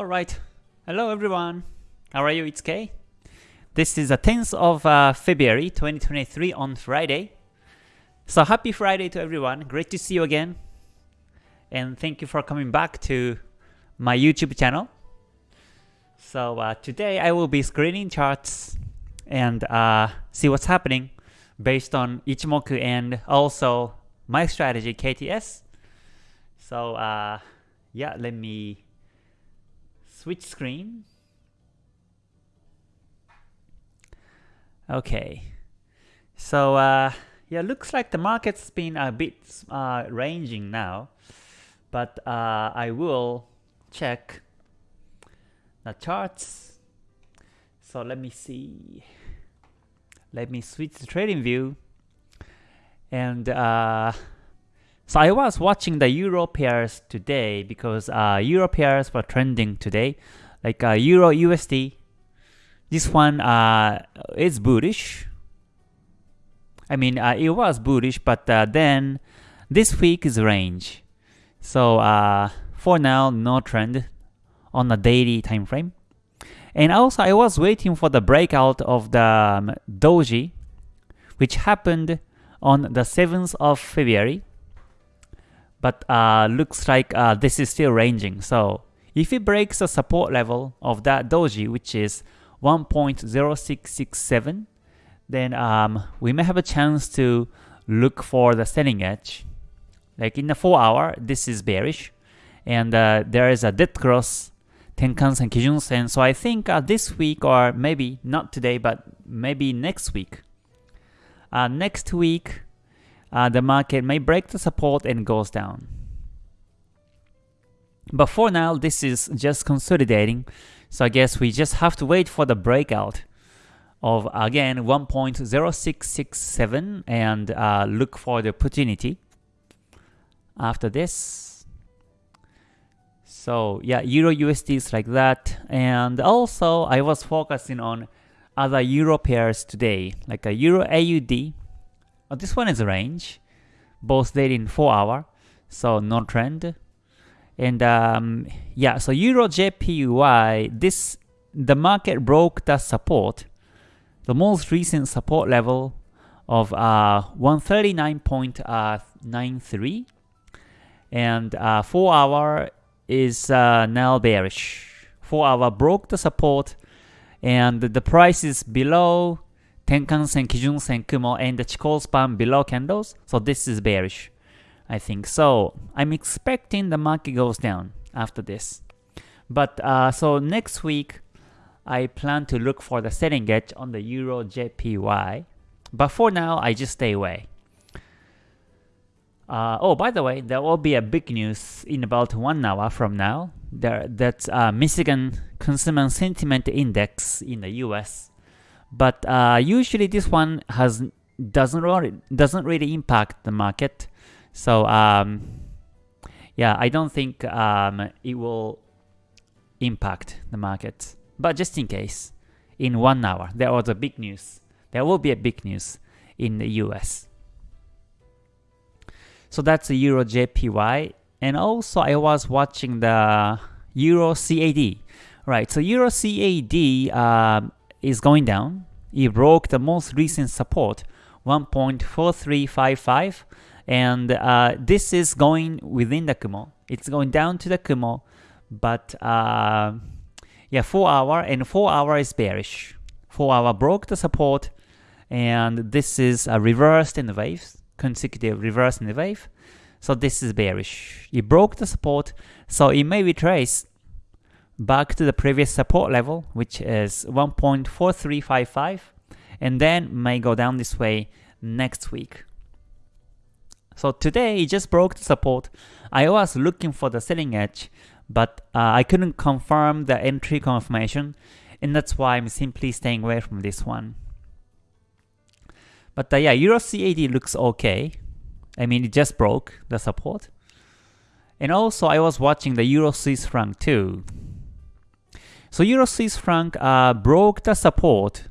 Alright, hello everyone. How are you? It's Kay. This is the 10th of uh, February 2023 on Friday. So happy Friday to everyone. Great to see you again. And thank you for coming back to my YouTube channel. So uh, today I will be screening charts and uh, see what's happening based on Ichimoku and also my strategy KTS. So uh, yeah, let me switch screen. Okay, so uh, yeah, looks like the market's been a bit uh, ranging now, but uh, I will check the charts. So let me see. Let me switch the trading view. And uh, so I was watching the Euro pairs today because uh, Euro pairs were trending today, like uh, Euro USD. This one uh, is bullish. I mean, uh, it was bullish, but uh, then this week is range. So uh, for now, no trend on the daily time frame. And also, I was waiting for the breakout of the um, doji, which happened on the 7th of February but uh, looks like uh, this is still ranging. So if it breaks the support level of that doji, which is 1.0667, then um, we may have a chance to look for the selling edge. Like in the 4 hour, this is bearish, and uh, there is a dead cross Tenkan-sen, Kijun-sen. So I think uh, this week, or maybe not today, but maybe next week. Uh, next week, uh, the market may break the support and goes down. But for now, this is just consolidating. So I guess we just have to wait for the breakout of again 1.0667 and uh, look for the opportunity after this. So yeah, Euro USD is like that. And also I was focusing on other Euro pairs today, like a Euro AUD Oh, this one is a range, both daily in 4 hour, so no trend. And um, yeah, so Euro JPY, this the market broke the support, the most recent support level of uh, 139.93, and uh, 4 hour is uh, now bearish. 4 hour broke the support, and the price is below Tenkan-sen, Kijun-sen, Kumo, and the Chikou span below candles. So this is bearish, I think. So I'm expecting the market goes down after this. But uh, so next week, I plan to look for the selling edge on the Euro JPY. But for now, I just stay away. Uh, oh, by the way, there will be a big news in about one hour from now. There, that's uh, Michigan Consumer Sentiment Index in the U.S. But uh, usually this one has doesn't really doesn't really impact the market. So um, yeah, I don't think um, it will impact the market. But just in case, in one hour, there was a big news. There will be a big news in the US. So that's the Euro JPY. And also I was watching the Euro CAD. Right, so Euro CAD um, is going down. It broke the most recent support, 1.4355, and uh, this is going within the Kumo. It's going down to the Kumo, but uh, yeah, 4 hour and 4 hour is bearish. 4 hour broke the support, and this is a reversed in the waves, consecutive reverse in the wave. So this is bearish. It broke the support, so it may retrace back to the previous support level, which is 1.4355, and then may go down this way next week. So today, it just broke the support. I was looking for the selling edge, but uh, I couldn't confirm the entry confirmation, and that's why I'm simply staying away from this one. But uh, yeah, Euro CAD looks okay. I mean, it just broke the support. And also, I was watching the Euro Swiss franc too. So Euro Swiss franc uh, broke the support,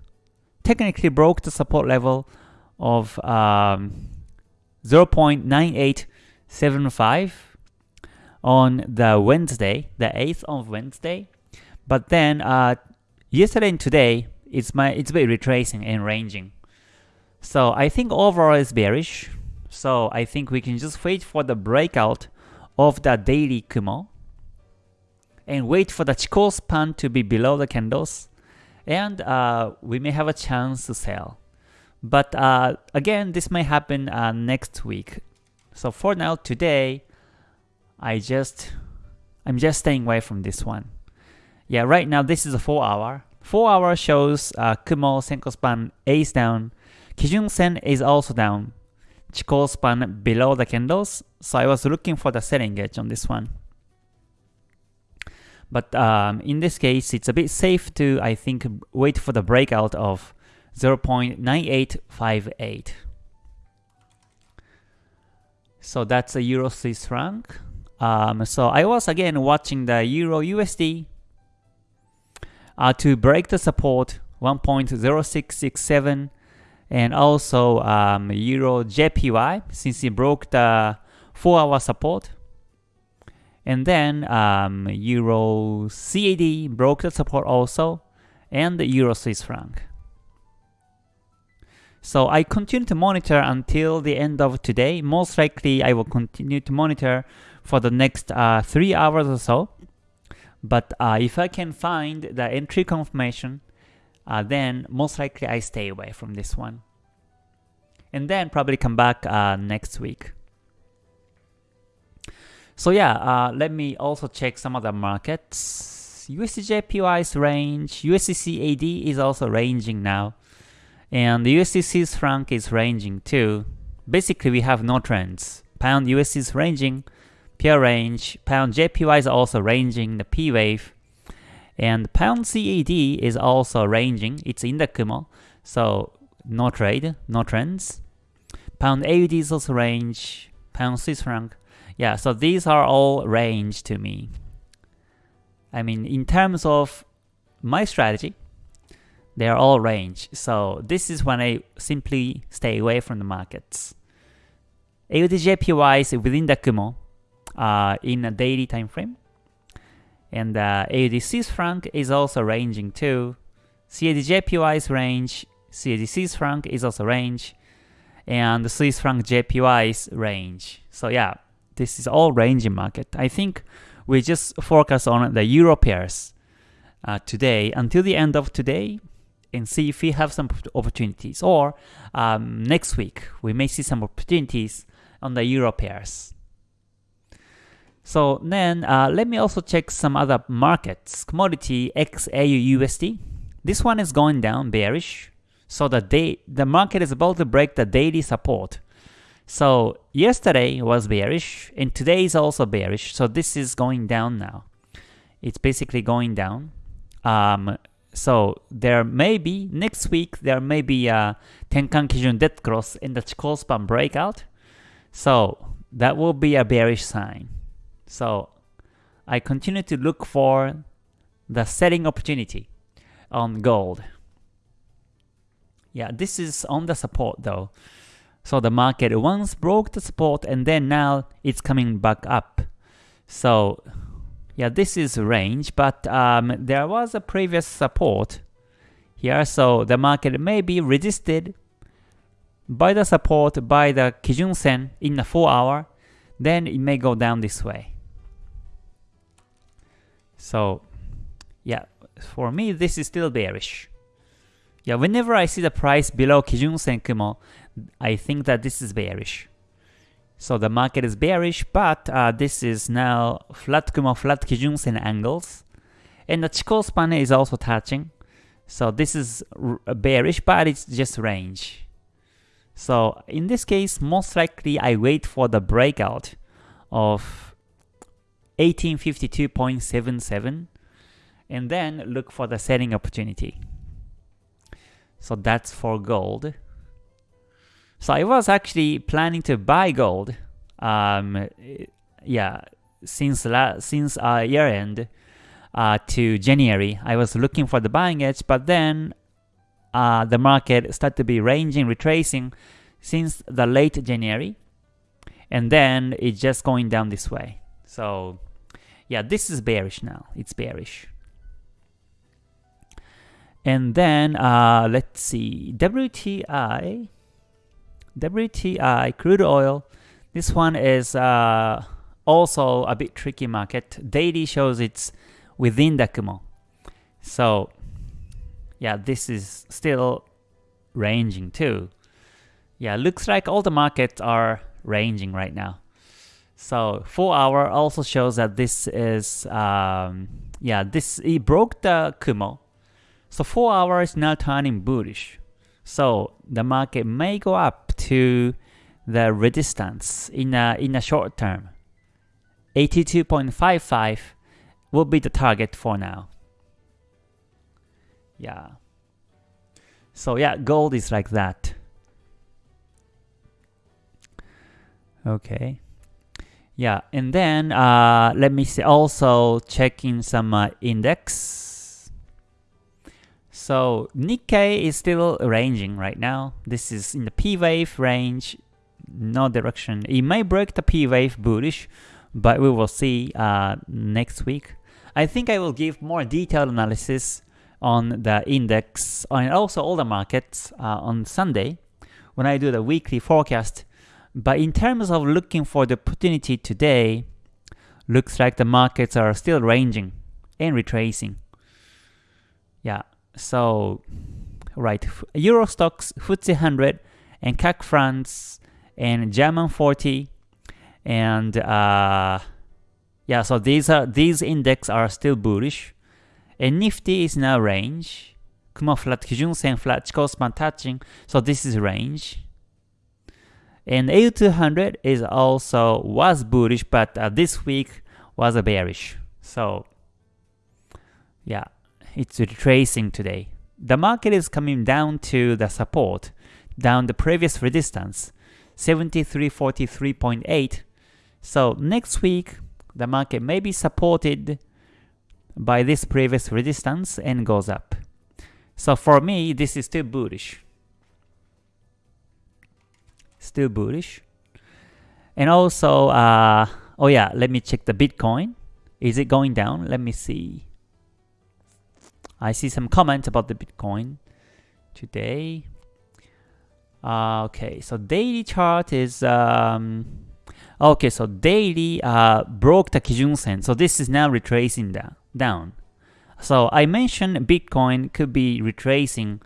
technically broke the support level of um, 0.9875 on the Wednesday, the 8th of Wednesday. But then uh, yesterday and today, it's my it's been retracing and ranging. So I think overall is bearish. So I think we can just wait for the breakout of the daily Kumo and wait for the Chikou span to be below the candles and uh, we may have a chance to sell. But uh, again, this may happen uh, next week. So for now, today, I just I'm just staying away from this one. Yeah, right now this is a 4 hour. 4 hour shows uh, Kumo Senkou span is down. Kijun Sen is also down. Chikou span below the candles. So I was looking for the selling edge on this one. But um, in this case, it's a bit safe to, I think, wait for the breakout of 0.9858. So that's a Euro Swiss franc. Um, so I was again watching the Euro USD uh, to break the support 1.0667 and also um, Euro JPY since it broke the 4 hour support and then um, Euro CAD broke the support also, and Euro Swiss franc. So I continue to monitor until the end of today. Most likely I will continue to monitor for the next uh, 3 hours or so. But uh, if I can find the entry confirmation, uh, then most likely I stay away from this one. And then probably come back uh, next week. So yeah, uh, let me also check some other markets. USDJPY's range, USDCAD is also ranging now. And USD Swiss franc is ranging too. Basically, we have no trends. Pound USD is ranging, pure range. Pound JPY is also ranging, the P wave. And Pound CAD is also ranging. It's in the Kumo. So no trade, no trends. Pound AUD is also range. Pound Swiss franc yeah, so these are all range to me. I mean, in terms of my strategy, they are all range. So this is when I simply stay away from the markets. AUDJPY is within the Kumo uh, in a daily time frame. And uh, AUD Swiss franc is also ranging too. CADJPY's range, CAD Swiss franc is also range, and Swiss franc JPY's range. So yeah, this is all ranging market. I think we just focus on the euro pairs uh, today until the end of today and see if we have some opportunities. Or um, next week, we may see some opportunities on the euro pairs. So then uh, let me also check some other markets. Commodity XAU USD. This one is going down bearish. So the day the market is about to break the daily support. So yesterday was bearish and today is also bearish. So this is going down now. It's basically going down. Um, so there may be, next week, there may be a Tenkan Kijun dead cross in the Chikou span breakout. So that will be a bearish sign. So I continue to look for the selling opportunity on gold. Yeah, this is on the support though. So the market once broke the support and then now it's coming back up. So yeah, this is range, but um, there was a previous support here, so the market may be resisted by the support by the Kijun Sen in the 4 hour, then it may go down this way. So yeah, for me this is still bearish. Yeah, whenever I see the price below Kijun Sen Kumo, I think that this is bearish. So the market is bearish, but uh, this is now flat Kumo, flat Kijun Sen angles. And the Chikou span is also touching. So this is bearish, but it's just range. So in this case, most likely I wait for the breakout of 1852.77 and then look for the selling opportunity. So that's for gold. So I was actually planning to buy gold. Um, yeah, since la since uh, year end uh, to January, I was looking for the buying edge, but then uh, the market started to be ranging, retracing since the late January, and then it's just going down this way. So yeah, this is bearish now. It's bearish. And then uh, let's see, WTI, WTI crude oil. This one is uh, also a bit tricky market. Daily shows it's within the Kumo. So yeah, this is still ranging too. Yeah, looks like all the markets are ranging right now. So 4 hour also shows that this is, um, yeah, this it broke the Kumo. So 4 hour is now turning bullish. So the market may go up to the resistance in a, in a short term. 82.55 will be the target for now. Yeah. So yeah, gold is like that. Okay. Yeah, and then uh, let me see also check in some uh, index. So Nikkei is still ranging right now. This is in the P wave range, no direction. It may break the P wave bullish, but we will see uh, next week. I think I will give more detailed analysis on the index and also all the markets uh, on Sunday when I do the weekly forecast. But in terms of looking for the opportunity today, looks like the markets are still ranging and retracing. So right, Euro Stoxx, FTSE 100, and CAC France, and German 40, and uh, yeah, so these are these index are still bullish. And Nifty is now range. Kumo flat, Kijun Sen flat, Chikou touching. So this is range. And A200 is also was bullish, but uh, this week was a bearish. So yeah, it's retracing today. The market is coming down to the support, down the previous resistance, 7343.8. So next week, the market may be supported by this previous resistance and goes up. So for me, this is still bullish. Still bullish. And also, uh, oh yeah, let me check the Bitcoin. Is it going down? Let me see. I see some comments about the Bitcoin today. Uh, okay, so daily chart is um, okay. So daily uh, broke the Kijun Sen, so this is now retracing down down. So I mentioned Bitcoin could be retracing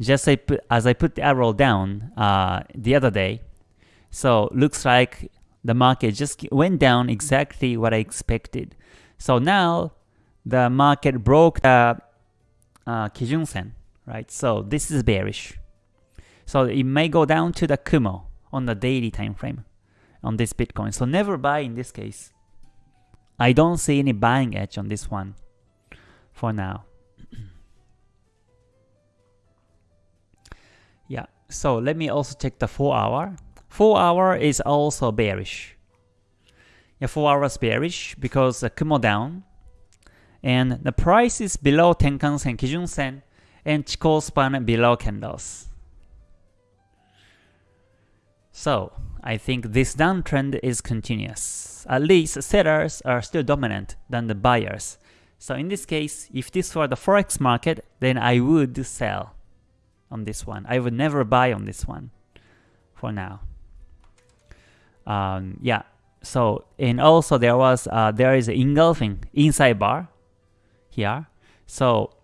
just as I put the arrow down uh, the other day. So looks like the market just went down exactly what I expected. So now the market broke the uh, Kijun Sen, right? So this is bearish. So it may go down to the Kumo on the daily time frame on this Bitcoin. So never buy in this case. I don't see any buying edge on this one for now. yeah, so let me also check the 4 hour. 4 hour is also bearish. Yeah, 4 hours bearish because the Kumo down and the price is below Tenkan Sen, Kijun Sen and Chikou span below candles. So, I think this downtrend is continuous. At least sellers are still dominant than the buyers. So in this case, if this were the forex market, then I would sell on this one. I would never buy on this one for now. Um, yeah. So and also there was uh, there is engulfing inside bar here. So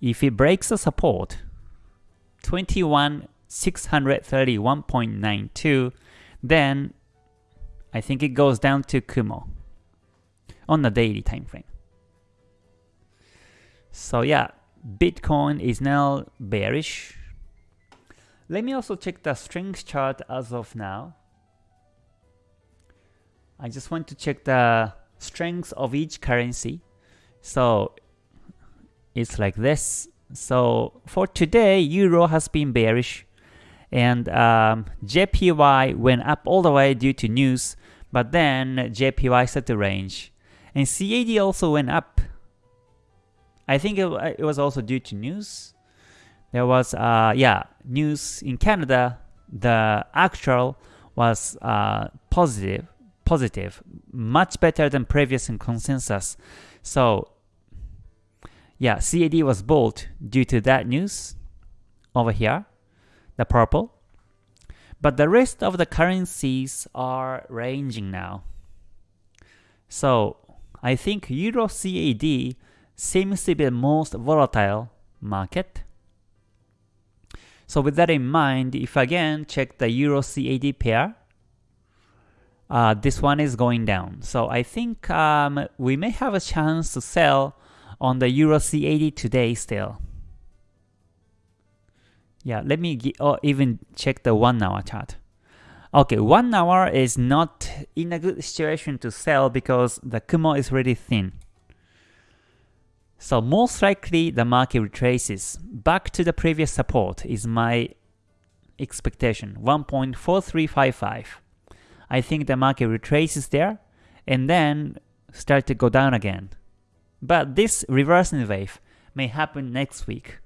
if it breaks the support, 21 631.92, then I think it goes down to Kumo on the daily time frame. So yeah, Bitcoin is now bearish. Let me also check the strength chart as of now. I just want to check the strength of each currency. So it's like this. So for today, Euro has been bearish and um, JPY went up all the way due to news, but then JPY set the range. And CAD also went up. I think it, it was also due to news. There was, uh, yeah, news in Canada. The actual was uh, positive, positive, much better than previous in consensus. So, yeah, CAD was bought due to that news over here, the purple. But the rest of the currencies are ranging now. So I think Euro CAD seems to be the most volatile market. So with that in mind, if again check the Euro CAD pair, uh, this one is going down. So I think um, we may have a chance to sell on the Euro CAD today still. Yeah, let me oh, even check the 1 hour chart. Okay, 1 hour is not in a good situation to sell because the Kumo is really thin. So most likely the market retraces back to the previous support is my expectation, 1.4355. I think the market retraces there and then start to go down again. But this reversing wave may happen next week.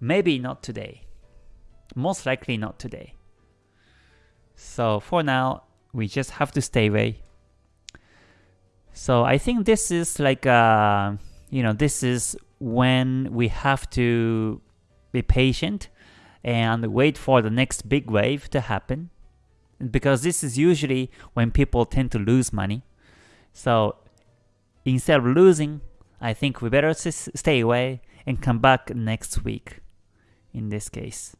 Maybe not today. Most likely not today. So for now, we just have to stay away. So I think this is like, uh, you know, this is when we have to be patient and wait for the next big wave to happen. Because this is usually when people tend to lose money. So instead of losing, I think we better stay away and come back next week in this case.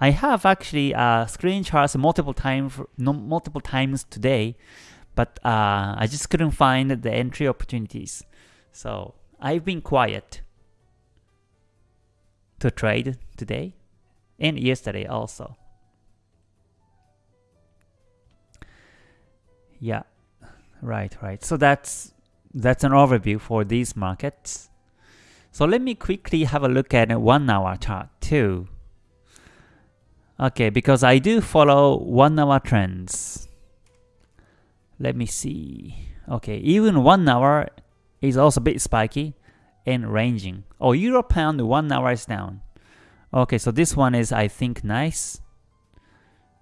I have actually uh, screenshots multiple times multiple times today, but uh, I just couldn't find the entry opportunities. So I've been quiet to trade today and yesterday also. Yeah, right, right. So that's that's an overview for these markets. So let me quickly have a look at a one hour chart too. Okay, because I do follow one hour trends. Let me see. Okay, even one hour is also a bit spiky and ranging. Oh, Euro Pound one hour is down. Okay, so this one is I think nice.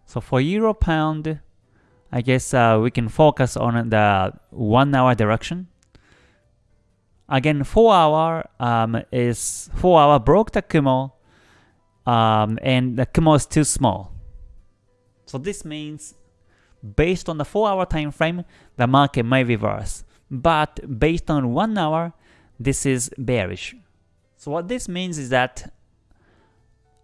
So for Euro Pound, I guess uh, we can focus on the one hour direction. Again, 4 hour um, is 4 hour broke the Kumo um, and the Kumo is too small. So this means based on the 4 hour time frame, the market may reverse. But based on 1 hour, this is bearish. So what this means is that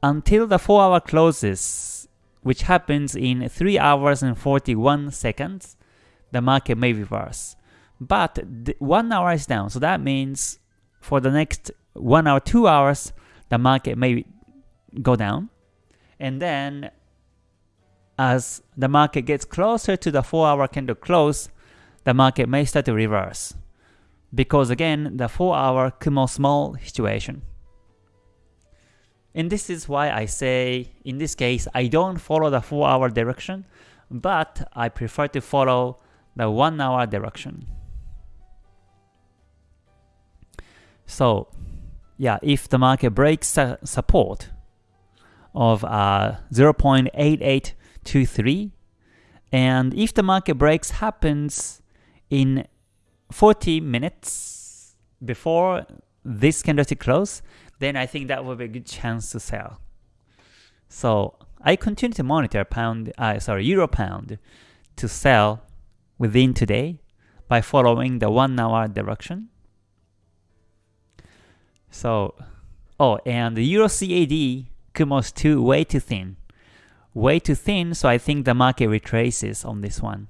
until the 4 hour closes, which happens in 3 hours and 41 seconds, the market may reverse. But one hour is down, so that means for the next one hour, two hours, the market may go down. And then as the market gets closer to the 4 hour candle close, the market may start to reverse. Because again, the 4 hour Kumo small situation. And this is why I say, in this case, I don't follow the 4 hour direction, but I prefer to follow the 1 hour direction. So yeah, if the market breaks support of uh, 0.8823, and if the market breaks happens in 40 minutes before this candlestick close, then I think that will be a good chance to sell. So I continue to monitor pound, uh, sorry, euro pound to sell within today by following the one hour direction. So, oh, and the Euro CAD Kumo's too way too thin. Way too thin, so I think the market retraces on this one.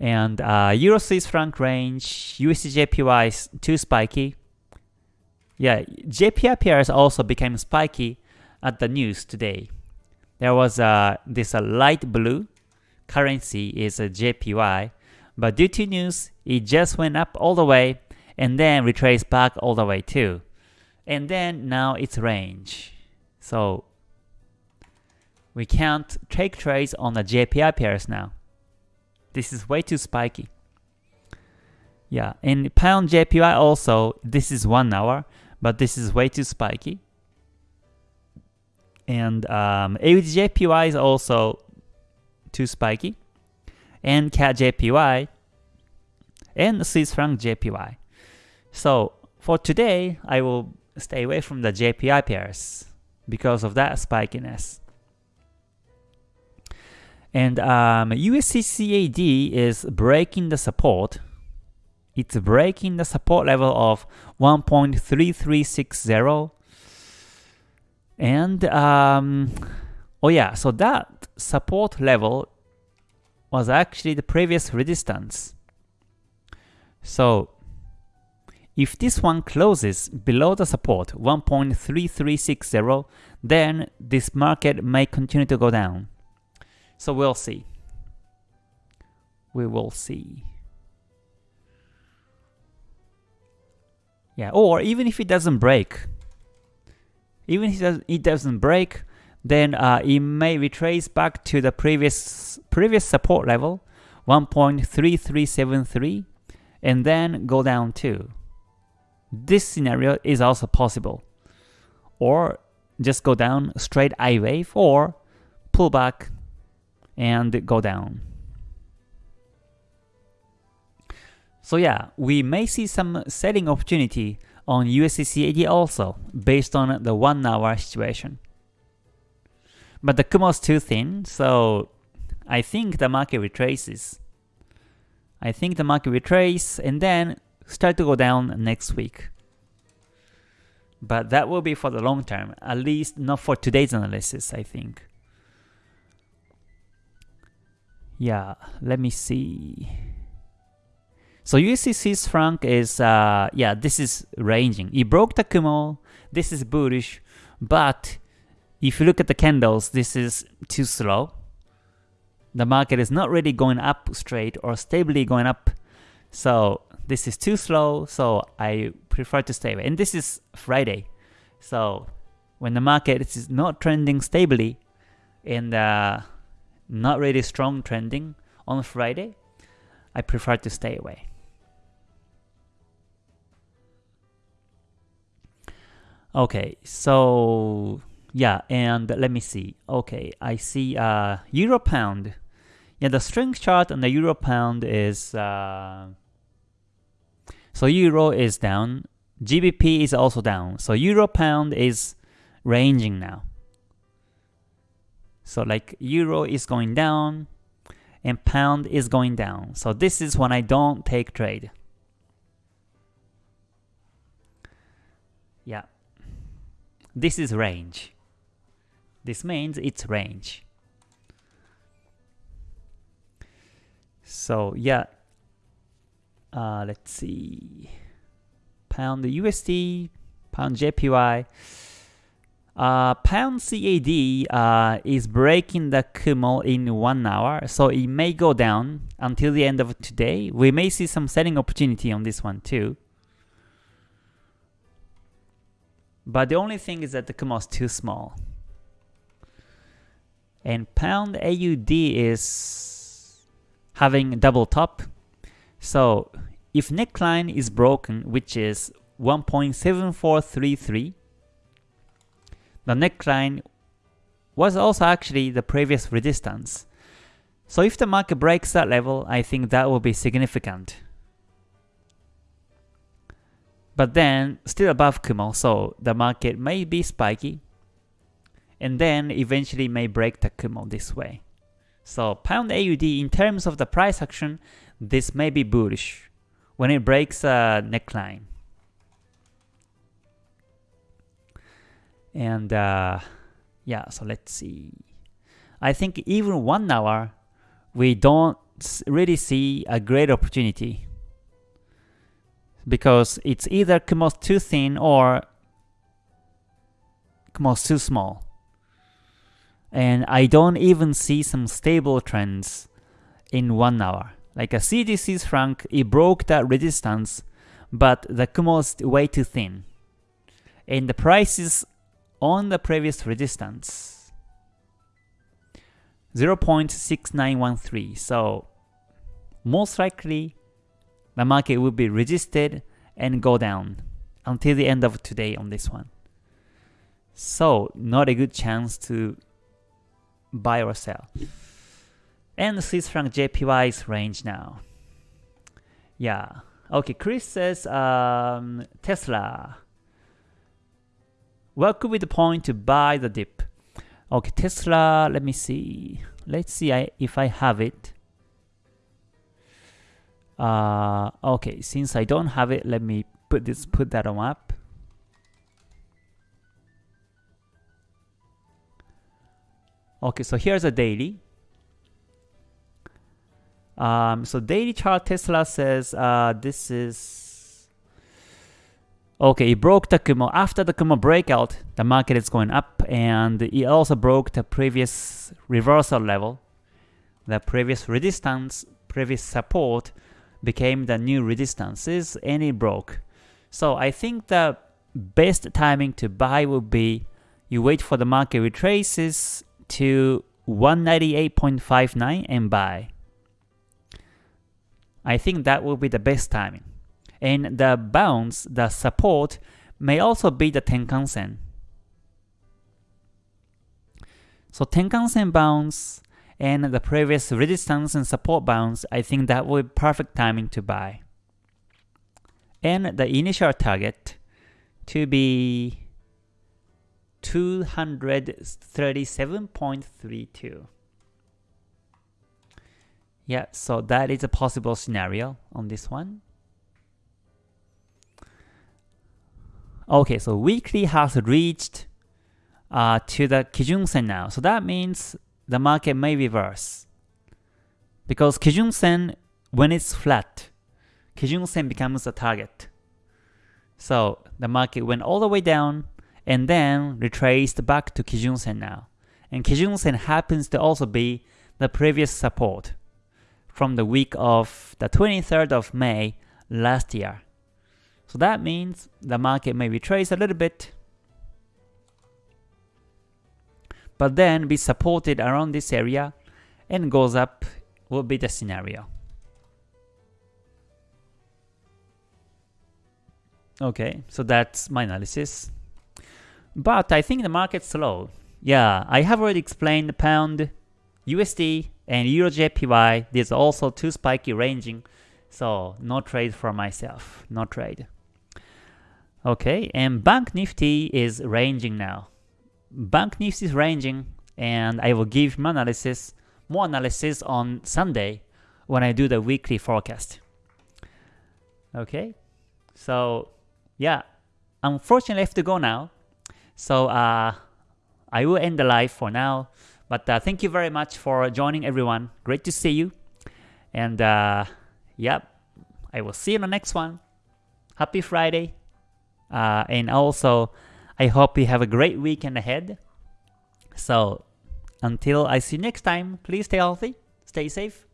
And uh, Euro Swiss franc range, USD JPY is too spiky. Yeah, JPY pairs also became spiky at the news today. There was uh, this uh, light blue currency is a JPY, but due to news, it just went up all the way and then retrace back all the way too. And then now it's range. So we can't take trades on the JPY pairs now. This is way too spiky. Yeah, in pound JPY also, this is one hour, but this is way too spiky. And um, AUD JPY is also too spiky. And CAD JPY and Swiss franc JPY. So for today, I will stay away from the JPY pairs because of that spikiness. And um, USD is breaking the support. It's breaking the support level of 1.3360. And, um, oh yeah, so that support level was actually the previous resistance. So if this one closes below the support 1.3360, then this market may continue to go down. So we'll see. We will see. Yeah, or even if it doesn't break, even if it doesn't break, then uh, it may retrace back to the previous previous support level, 1.3373, and then go down too. This scenario is also possible. Or just go down straight I wave or pull back and go down. So yeah, we may see some selling opportunity on USDCAD also, based on the 1 hour situation. But the Kumo is too thin, so I think the market retraces. I think the market retrace and then start to go down next week. But that will be for the long term, at least not for today's analysis, I think. Yeah, let me see. So USD Swiss franc is, uh, yeah, this is ranging. It broke the Kumo, this is bullish, but if you look at the candles, this is too slow. The market is not really going up straight or stably going up. So this is too slow, so I prefer to stay away. And this is Friday. So when the market is not trending stably and uh, not really strong trending on Friday, I prefer to stay away. Okay, so yeah, and let me see. Okay, I see uh, Euro Pound. Yeah, the strength chart on the Euro Pound is uh, so Euro is down, GBP is also down. So Euro Pound is ranging now. So like euro is going down and pound is going down. So this is when I don't take trade. Yeah. This is range. This means it's range. So yeah. Uh, let's see. Pound USD, pound JPY. Uh, pound CAD uh, is breaking the Kumo in one hour, so it may go down until the end of today. We may see some selling opportunity on this one too. But the only thing is that the Kumo is too small. And pound AUD is having double top. So if neckline is broken, which is 1.7433, the neckline was also actually the previous resistance. So if the market breaks that level, I think that will be significant. But then, still above Kumo, so the market may be spiky, and then eventually may break the Kumo this way. So pound AUD in terms of the price action, this may be bullish when it breaks a neckline. And uh, yeah, so let's see. I think even one hour, we don't really see a great opportunity because it's either Kumo's too thin or Kumo's too small. And I don't even see some stable trends in one hour. Like a CAD Swiss franc, it broke that resistance, but the Kumo is way too thin. And the prices on the previous resistance 0.6913 so most likely the market will be resisted and go down until the end of today on this one. So not a good chance to buy or sell and Swiss franc JPY's range now yeah Okay, Chris says um, Tesla. What could be the point to buy the dip? Okay, Tesla, let me see. Let's see I, if I have it. Uh, okay, since I don't have it, let me put this put that on up. Okay, so here's a daily. Um, so daily chart Tesla says uh, this is okay. It broke the Kumo after the Kumo breakout. The market is going up, and it also broke the previous reversal level, the previous resistance, previous support became the new resistances, and it broke. So I think the best timing to buy would be you wait for the market retraces to 198.59 and buy. I think that will be the best timing. And the bounce, the support, may also be the Tenkan Sen. So Tenkan Sen bounce and the previous resistance and support bounce, I think that will be perfect timing to buy. And the initial target to be 237.32. Yeah, so that is a possible scenario on this one. Okay, so weekly has reached uh, to the Kijun Sen now. So that means the market may reverse. Because Kijun Sen, when it's flat, Kijun Sen becomes a target. So the market went all the way down and then retraced back to Kijun Sen now. And Kijun Sen happens to also be the previous support from the week of the 23rd of May last year. So that means the market may retrace a little bit, but then be supported around this area and goes up will be the scenario. Okay, so that's my analysis. But I think the market's slow. Yeah, I have already explained the pound, USD, and Euro JPY, there's also too spiky ranging, so no trade for myself, no trade. Okay, and Bank Nifty is ranging now. Bank Nifty is ranging, and I will give my analysis, more analysis on Sunday when I do the weekly forecast. Okay, so yeah, unfortunately I have to go now. So uh, I will end the live for now. But uh, thank you very much for joining everyone. Great to see you. And uh, yep, I will see you in the next one. Happy Friday. Uh, and also, I hope you have a great weekend ahead. So until I see you next time, please stay healthy, stay safe,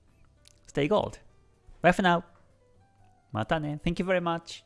stay gold. Bye for now. Mata ne. Thank you very much.